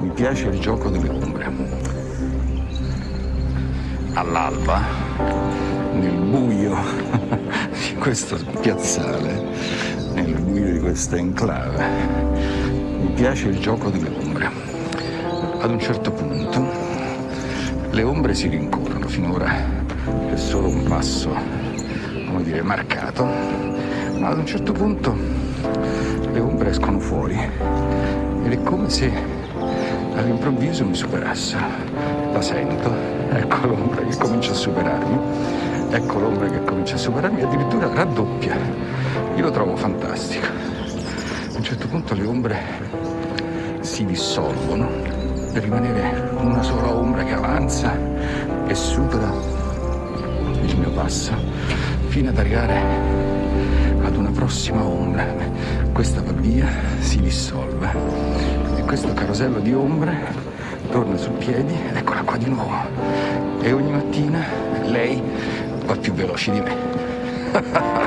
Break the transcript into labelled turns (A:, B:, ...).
A: Mi piace il gioco delle ombre. All'alba, nel buio di questo piazzale, nel buio di questa enclave, mi piace il gioco delle ombre. Ad un certo punto le ombre si rincorrono, finora è solo un passo, come dire, marcato, ma ad un certo punto le ombre escono fuori ed è come se all'improvviso mi superasse. La sento, ecco l'ombra che comincia a superarmi, ecco l'ombra che comincia a superarmi, addirittura raddoppia. Io lo trovo fantastico. A un certo punto le ombre si dissolvono per rimanere una sola ombra che avanza e supera il mio passo fino ad arrivare ad una prossima ombra. Questa va via, si dissolve questo carosello di ombre torna su piedi, eccola qua di nuovo. E ogni mattina lei va più veloce di me.